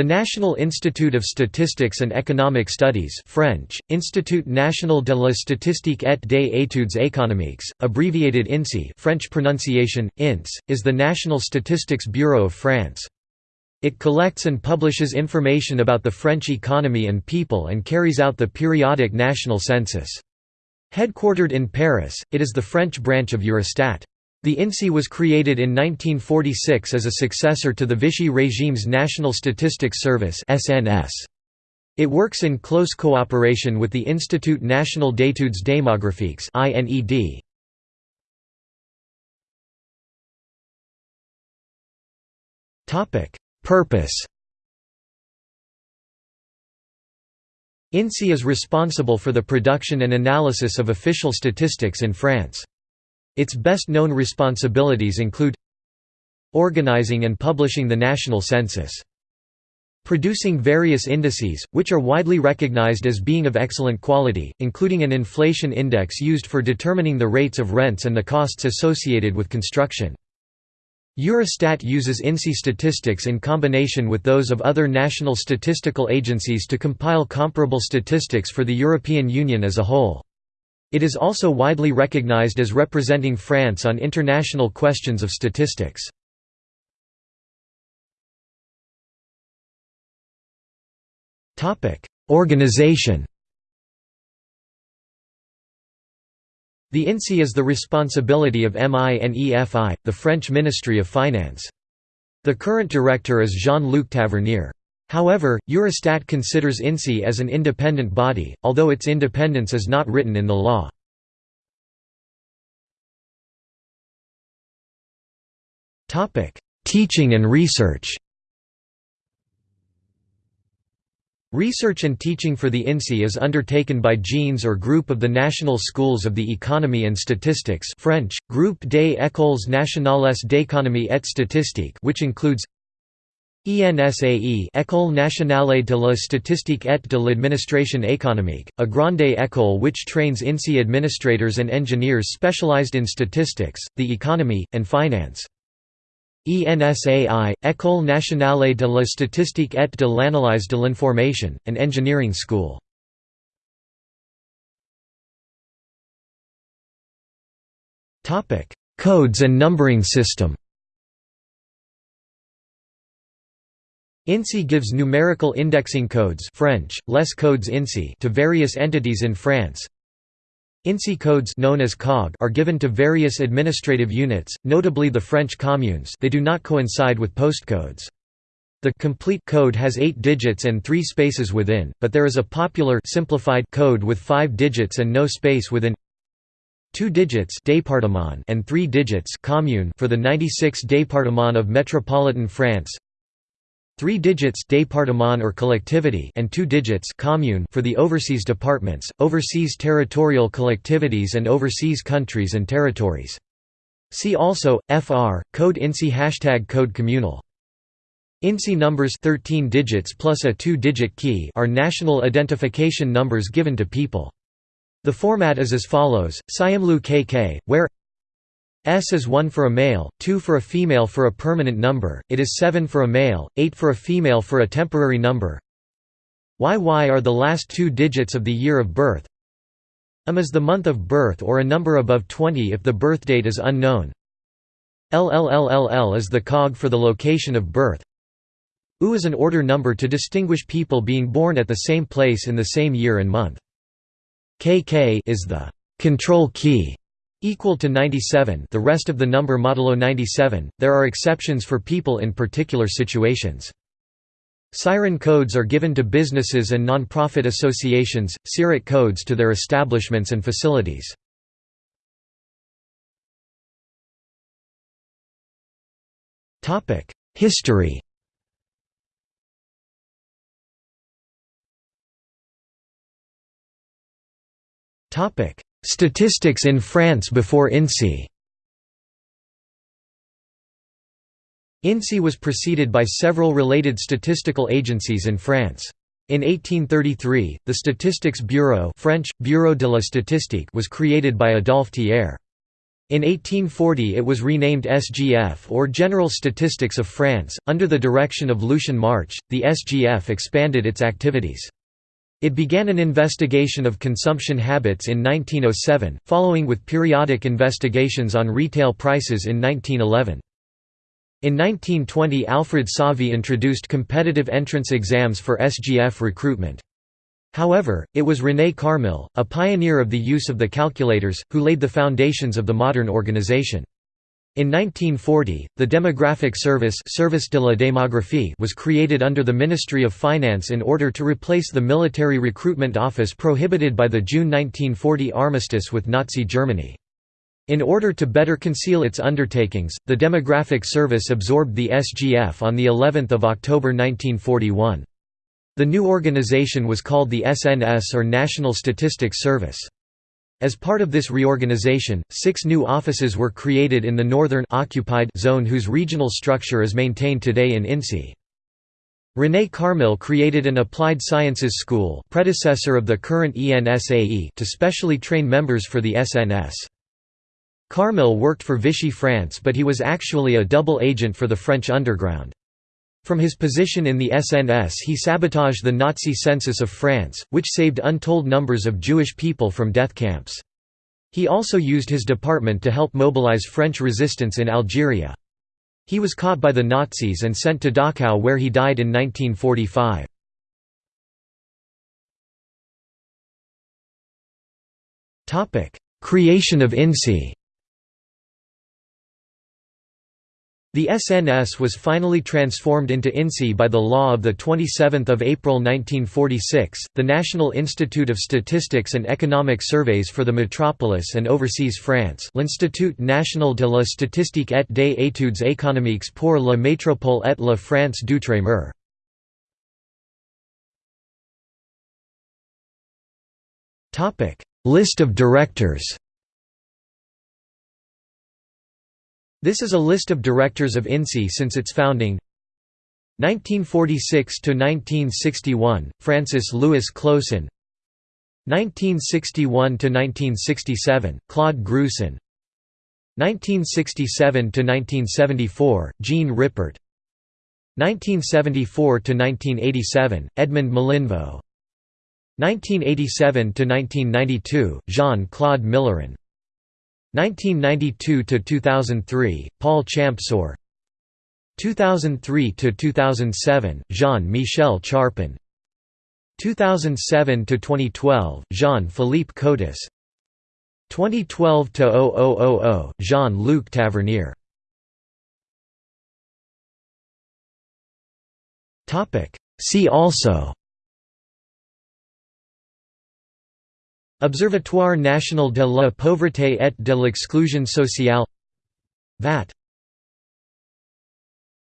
The National Institute of Statistics and Economic Studies French, Institut National de la Statistique et des études économiques, abbreviated INSEE French pronunciation, INS, is the National Statistics Bureau of France. It collects and publishes information about the French economy and people and carries out the periodic national census. Headquartered in Paris, it is the French branch of Eurostat. The INSEE was created in 1946 as a successor to the Vichy regime's National Statistics Service. It works in close cooperation with the Institut National d'études démographiques Purpose. INSEE is responsible for the production and analysis of official statistics in France. Its best-known responsibilities include organizing and publishing the national census producing various indices, which are widely recognized as being of excellent quality, including an inflation index used for determining the rates of rents and the costs associated with construction. Eurostat uses INSEE statistics in combination with those of other national statistical agencies to compile comparable statistics for the European Union as a whole. It is also widely recognized as representing France on international questions of statistics. Organization The INSEE is the responsibility of MINEFI, the French Ministry of Finance. The current director is Jean-Luc Tavernier. However, Eurostat considers INSEE as an independent body, although its independence is not written in the law. Teaching and research Research and teaching for the INSEE is undertaken by GENES or Group of the National Schools of the Economy and Statistics French, Groupe des Écoles Nationales d'économie et statistique which includes ENSAE École nationale de la statistique et de l'administration économique, a grande école which trains INSEE administrators and engineers specialized in statistics, the economy, and finance. ENSAI, École nationale de la statistique et de l'analyse de l'information, an engineering school. Codes and numbering system INSEE gives numerical indexing codes French, les codes INSEE to various entities in France. INSEE codes known as COG are given to various administrative units, notably the French communes they do not coincide with postcodes. The complete code has eight digits and three spaces within, but there is a popular simplified code with five digits and no space within two digits département and three digits commune for the 96 départements of metropolitan France three digits département or collectivity and two digits commune for the overseas departments, overseas territorial collectivities and overseas countries and territories. See also, FR, code INSEE hashtag code communal. INSEE numbers 13 digits plus a two-digit key are national identification numbers given to people. The format is as follows, Siamlu KK, where S is 1 for a male, 2 for a female for a permanent number, it is 7 for a male, 8 for a female for a temporary number. YY are the last two digits of the year of birth. M is the month of birth or a number above 20 if the birth date is unknown. LLLLL is the cog for the location of birth. U is an order number to distinguish people being born at the same place in the same year and month. KK is the control key equal to 97 the rest of the number modulo 97, there are exceptions for people in particular situations. Siren codes are given to businesses and non-profit associations, SIRET codes to their establishments and facilities. History Topic: Statistics in France before INSEE INSEE was preceded by several related statistical agencies in France. In 1833, the Statistics Bureau French, Bureau de la Statistique was created by Adolphe Thiers. In 1840 it was renamed SGF or General Statistics of France. Under the direction of Lucien March, the SGF expanded its activities. It began an investigation of consumption habits in 1907, following with periodic investigations on retail prices in 1911. In 1920 Alfred Sauvy introduced competitive entrance exams for SGF recruitment. However, it was René Carmille, a pioneer of the use of the calculators, who laid the foundations of the modern organization. In 1940, the Demographic Service, Service de la Démographie was created under the Ministry of Finance in order to replace the military recruitment office prohibited by the June 1940 armistice with Nazi Germany. In order to better conceal its undertakings, the Demographic Service absorbed the SGF on the 11th of October 1941. The new organization was called the SNS or National Statistics Service. As part of this reorganization, six new offices were created in the northern occupied zone whose regional structure is maintained today in INSEE. René Carmille created an Applied Sciences School predecessor of the current ENSAE to specially train members for the SNS. Carmille worked for Vichy France but he was actually a double agent for the French underground. From his position in the SNS he sabotaged the Nazi census of France, which saved untold numbers of Jewish people from death camps. He also used his department to help mobilize French resistance in Algeria. He was caught by the Nazis and sent to Dachau where he died in 1945. Creation of INSEE The SNS was finally transformed into INSEE by the law of 27 April 1946, the National Institute of Statistics and Economic Surveys for the Metropolis and Overseas France l'Institut national de la statistique et des études économiques pour la métropole et la France d'outre-mer. List of directors This is a list of directors of INSEE since its founding. 1946 to 1961 Francis Louis Closon 1961–1967, Claude Gruson. 1967 to 1974 Jean Rippert. 1974–1987, Edmond Malinvaud 1987–1992, Jean-Claude Milleron 1992 to 2003 Paul Champsaur. 2003 to 2007 Jean-Michel Charpin. 2007 to 2012 Jean-Philippe Cotis 2012 to 0000 Jean-Luc Tavernier. Topic. See also Observatoire national de la pauvreté et de l'exclusion sociale VAT